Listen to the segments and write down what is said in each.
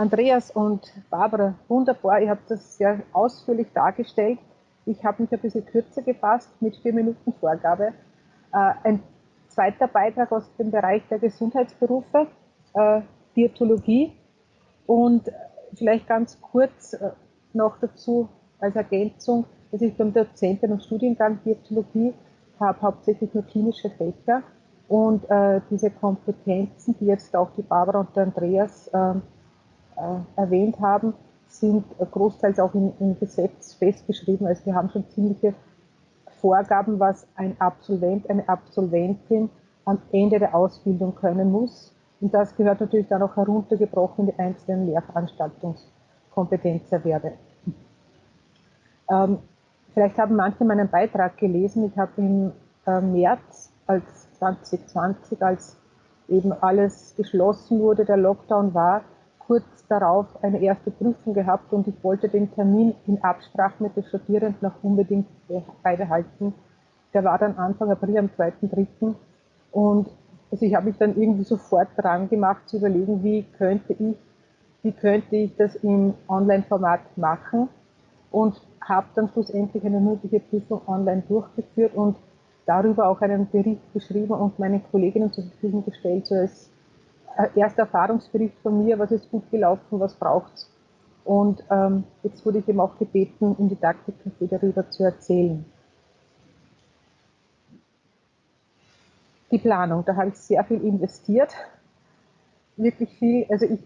Andreas und Barbara, wunderbar, ihr habt das sehr ausführlich dargestellt. Ich habe mich ein bisschen kürzer gefasst mit vier Minuten Vorgabe. Äh, ein zweiter Beitrag aus dem Bereich der Gesundheitsberufe, äh, Diätologie und vielleicht ganz kurz äh, noch dazu als Ergänzung, dass ich beim Dozenten im Studiengang Diätologie habe hauptsächlich nur klinische Fächer und diese Kompetenzen, die jetzt auch die Barbara und der Andreas ähm, äh, erwähnt haben, sind großteils auch im, Gesetz festgeschrieben. Also wir haben schon ziemliche Vorgaben, was ein Absolvent, eine Absolventin am Ende der Ausbildung können muss. Und das gehört natürlich dann auch heruntergebrochen in die einzelnen Lehrveranstaltungskompetenzerwerbe. Ähm, vielleicht haben manche meinen Beitrag gelesen. Ich habe im äh, März als 2020, als eben alles geschlossen wurde, der Lockdown war, kurz darauf eine erste Prüfung gehabt und ich wollte den Termin in Absprache mit den Studierenden auch unbedingt beibehalten. Der war dann Anfang April am 2.3. Und also ich habe mich dann irgendwie sofort dran gemacht zu überlegen, wie könnte ich, wie könnte ich das im Online-Format machen und habe dann schlussendlich eine mündliche Prüfung online durchgeführt und darüber auch einen Bericht geschrieben und meinen Kolleginnen zur Verfügung gestellt, so als erster Erfahrungsbericht von mir, was ist gut gelaufen, was braucht's. Und ähm, jetzt wurde ich eben auch gebeten, im Didaktikcafé darüber zu erzählen. Die Planung, da habe ich sehr viel investiert. Wirklich viel, also ich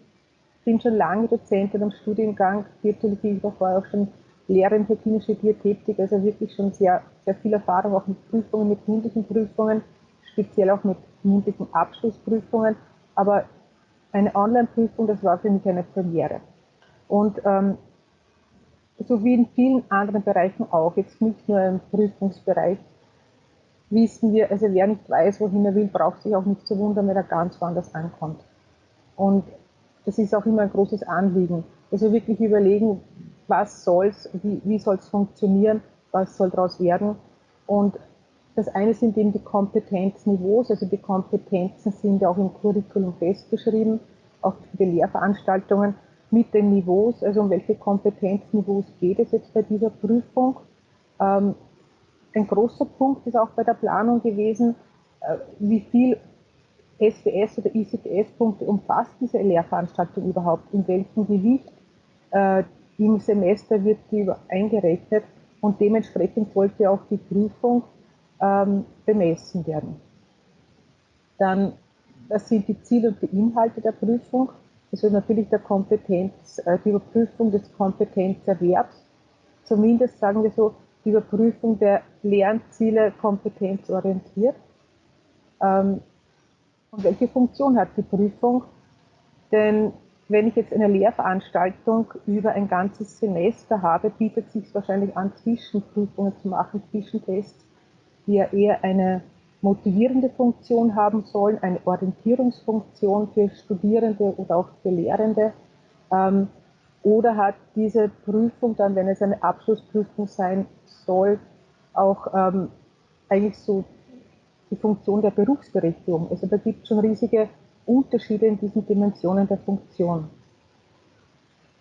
bin schon lange Dozentin am Studiengang Diätologie, ich war vorher auch schon Lehrerin für klinische Diätetik, also wirklich schon sehr, sehr viel Erfahrung auch mit Prüfungen, mit mündlichen Prüfungen, speziell auch mit mündlichen Abschlussprüfungen. Aber eine Online-Prüfung, das war für mich eine Premiere. Und ähm, so wie in vielen anderen Bereichen auch, jetzt nicht nur im Prüfungsbereich, wissen wir, also wer nicht weiß, wohin er will, braucht sich auch nicht zu wundern, wenn er ganz woanders ankommt. Und das ist auch immer ein großes Anliegen. Also wirklich überlegen, was soll's, wie, wie soll es funktionieren, was soll daraus werden. Und das eine sind eben die Kompetenzniveaus, also die Kompetenzen sind ja auch im Curriculum festgeschrieben, auch für die Lehrveranstaltungen mit den Niveaus, also um welche Kompetenzniveaus geht es jetzt bei dieser Prüfung. Ähm, ein großer Punkt ist auch bei der Planung gewesen, äh, wie viel SBS oder ICTS-Punkte umfasst diese Lehrveranstaltung überhaupt, in welchem Gewicht? Äh, im Semester wird die eingerechnet und dementsprechend sollte auch die Prüfung ähm, bemessen werden. Dann, das sind die Ziele und die Inhalte der Prüfung. Das ist natürlich der Kompetenz, äh, die Überprüfung des Kompetenzerwerbs. Zumindest sagen wir so, die Überprüfung der Lernziele kompetenzorientiert. Ähm, und welche Funktion hat die Prüfung? Denn wenn ich jetzt eine Lehrveranstaltung über ein ganzes Semester habe, bietet es sich wahrscheinlich an, Zwischenprüfungen zu machen, Zwischentests, die ja eher eine motivierende Funktion haben sollen, eine Orientierungsfunktion für Studierende oder auch für Lehrende. Ähm, oder hat diese Prüfung dann, wenn es eine Abschlussprüfung sein soll, auch ähm, eigentlich so die Funktion der Berufsberechtigung? Also da gibt es schon riesige Unterschiede in diesen Dimensionen der Funktion.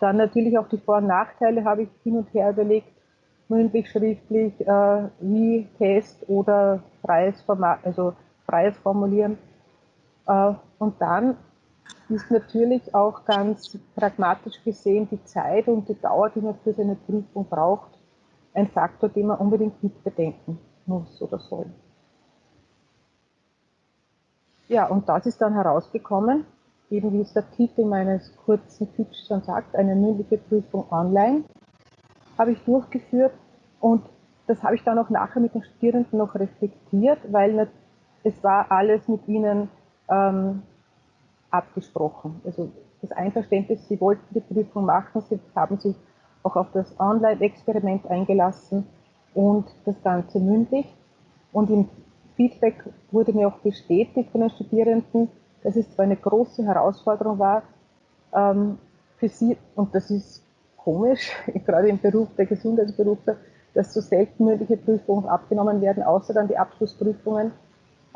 Dann natürlich auch die Vor- und Nachteile habe ich hin und her überlegt, mündlich, schriftlich, äh, wie Test oder freies, Format, also freies Formulieren. Äh, und dann ist natürlich auch ganz pragmatisch gesehen die Zeit und die Dauer, die man für seine Prüfung braucht, ein Faktor, den man unbedingt mitbedenken muss oder soll. Ja, und das ist dann herausgekommen, eben wie es der Titel meines kurzen Pitches schon sagt, eine mündliche Prüfung online, habe ich durchgeführt und das habe ich dann auch nachher mit den Studierenden noch reflektiert, weil es war alles mit ihnen ähm, abgesprochen. Also das Einverständnis, sie wollten die Prüfung machen, sie haben sich auch auf das Online-Experiment eingelassen und das Ganze mündlich. Und im Feedback wurde mir auch bestätigt von den Studierenden, dass es zwar eine große Herausforderung war ähm, für sie, und das ist komisch, gerade im Beruf der Gesundheitsberufe, dass so selten mündliche Prüfungen abgenommen werden, außer dann die Abschlussprüfungen.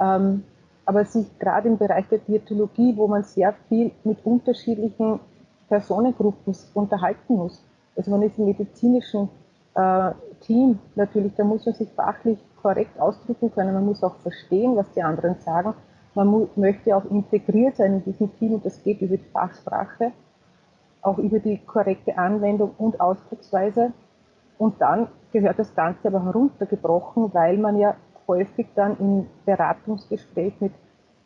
Ähm, aber sich gerade im Bereich der Diätologie, wo man sehr viel mit unterschiedlichen Personengruppen unterhalten muss. Also man ist im medizinischen äh, Team natürlich, da muss man sich fachlich korrekt ausdrücken können, man muss auch verstehen, was die anderen sagen. Man möchte auch integriert sein in diesem Team und das geht über die Fachsprache, auch über die korrekte Anwendung und Ausdrucksweise. Und dann gehört das Ganze aber heruntergebrochen, weil man ja häufig dann im Beratungsgespräch mit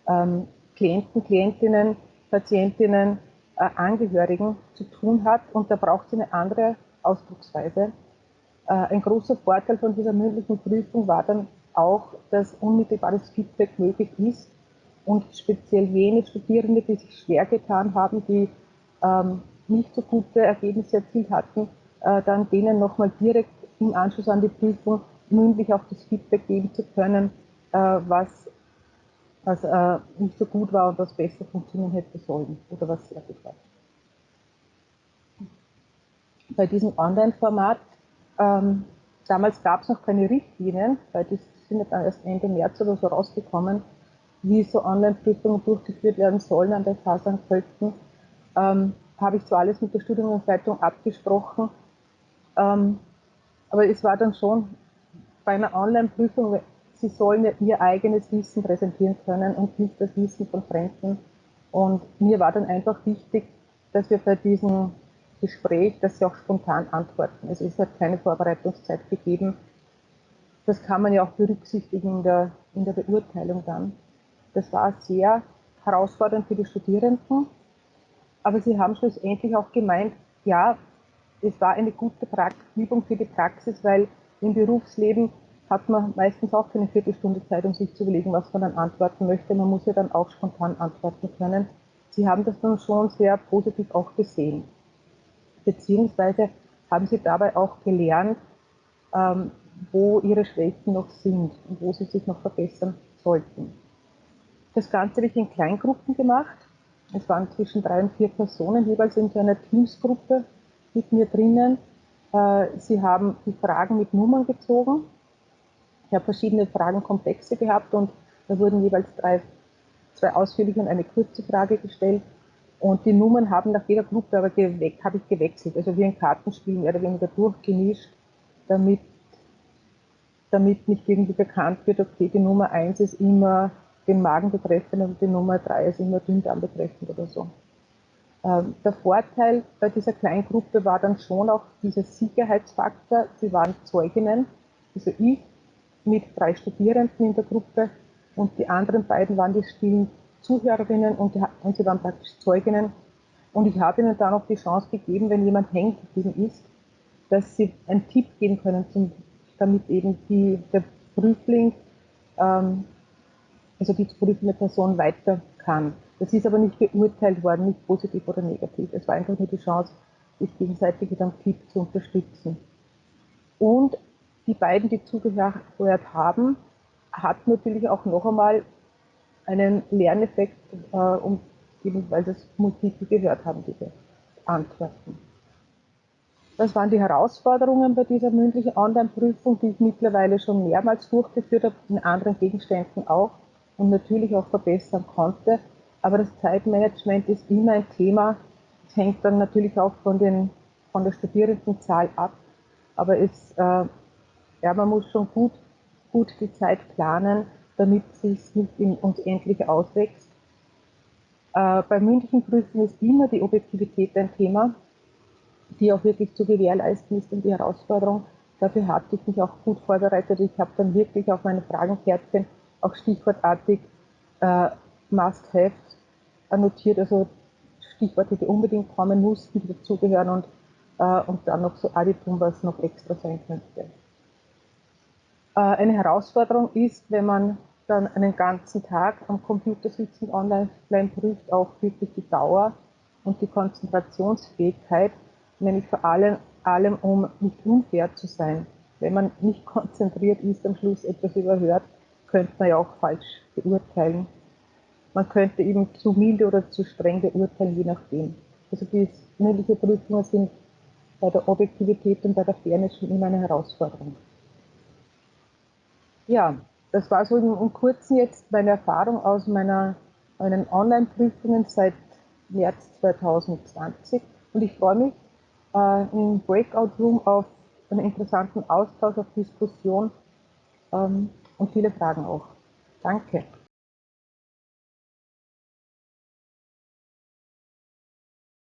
ähm, Klienten, Klientinnen, Patientinnen, äh, Angehörigen zu tun hat und da braucht es eine andere Ausdrucksweise. Äh, ein großer Vorteil von dieser mündlichen Prüfung war dann auch, dass unmittelbares Feedback möglich ist und speziell jene Studierende, die sich schwer getan haben, die ähm, nicht so gute Ergebnisse erzielt hatten, äh, dann denen nochmal direkt im Anschluss an die Prüfung mündlich auch das Feedback geben zu können, äh, was, was äh, nicht so gut war und was besser funktionieren hätte sollen oder was sehr gut war. Bei diesem Online-Format, ähm, damals gab es noch keine Richtlinien, weil die sind ja dann erst Ende März oder so rausgekommen, wie so Online-Prüfungen durchgeführt werden sollen an der FASAN Költen, ähm, habe ich zwar alles mit der Studienleitung abgesprochen, ähm, aber es war dann schon bei einer Online-Prüfung, sie sollen ja ihr eigenes Wissen präsentieren können und nicht das Wissen von Fremden. Und mir war dann einfach wichtig, dass wir bei diesem Gespräch, dass sie auch spontan antworten. Also es hat keine Vorbereitungszeit gegeben. Das kann man ja auch berücksichtigen in der, in der Beurteilung dann. Das war sehr herausfordernd für die Studierenden, aber sie haben schlussendlich auch gemeint, ja, es war eine gute Übung für die Praxis, weil im Berufsleben hat man meistens auch keine Viertelstunde Zeit, um sich zu überlegen, was man dann antworten möchte. Man muss ja dann auch spontan antworten können. Sie haben das dann schon sehr positiv auch gesehen. Beziehungsweise haben Sie dabei auch gelernt, ähm, wo Ihre Schwächen noch sind und wo Sie sich noch verbessern sollten. Das Ganze habe ich in Kleingruppen gemacht. Es waren zwischen drei und vier Personen jeweils in so einer Teamsgruppe mit mir drinnen. Äh, Sie haben die Fragen mit Nummern gezogen. Ich habe verschiedene Fragenkomplexe gehabt und da wurden jeweils drei, zwei ausführliche und eine kurze Frage gestellt. Und die Nummern haben nach jeder Gruppe aber habe ich gewechselt, also wie ein Kartenspiel mehr oder weniger durchgemischt, damit, damit nicht irgendwie bekannt wird, okay, die Nummer 1 ist immer den Magen betreffend und die Nummer 3 ist immer Dünndarm betreffend oder so. Ähm, der Vorteil bei dieser Kleingruppe war dann schon auch dieser Sicherheitsfaktor. Sie waren Zeuginnen, also ich mit drei Studierenden in der Gruppe und die anderen beiden waren die stillen Zuhörerinnen und, die, und sie waren praktisch Zeuginnen. Und ich habe ihnen dann auch die Chance gegeben, wenn jemand hängen geblieben ist, dass sie einen Tipp geben können, zum, damit eben die, der Prüfling, ähm, also die prüfende Person weiter kann. Das ist aber nicht beurteilt worden, nicht positiv oder negativ. Es war einfach nur die Chance, sich gegenseitig mit einem Tipp zu unterstützen. Und die beiden, die zugehört haben, hat natürlich auch noch einmal einen Lerneffekt, äh, um, weil das Multiple gehört haben, diese Antworten. Das waren die Herausforderungen bei dieser mündlichen Online-Prüfung, die ich mittlerweile schon mehrmals durchgeführt habe, in anderen Gegenständen auch und natürlich auch verbessern konnte. Aber das Zeitmanagement ist immer ein Thema. Es hängt dann natürlich auch von, den, von der Studierendenzahl ab. Aber es, äh, ja, man muss schon gut, gut die Zeit planen, damit es nicht in uns endlich auswächst. Äh, bei mündlichen Prüfungen ist immer die Objektivität ein Thema, die auch wirklich zu gewährleisten ist und die Herausforderung. Dafür hatte ich mich auch gut vorbereitet. Ich habe dann wirklich auf meine Fragenkärtchen auch stichwortartig äh, Must-Have notiert, also Stichworte, die unbedingt kommen mussten, die dazugehören und, äh, und dann noch so Additum, was noch extra sein könnte. Äh, eine Herausforderung ist, wenn man dann einen ganzen Tag am Computer sitzt und online prüft, auch wirklich die Dauer und die Konzentrationsfähigkeit, nämlich vor allem, allem um nicht unfair zu sein. Wenn man nicht konzentriert ist, am Schluss etwas überhört, könnte man ja auch falsch beurteilen. Man könnte eben zu milde oder zu streng beurteilen, je nachdem. Also die mündliche Prüfungen sind bei der Objektivität und bei der Fairness schon immer eine Herausforderung. Ja, das war so im, im Kurzen jetzt meine Erfahrung aus meiner, meinen Online-Prüfungen seit März 2020 und ich freue mich äh, im Breakout Room auf einen interessanten Austausch, auf Diskussion ähm, und viele Fragen auch. Danke.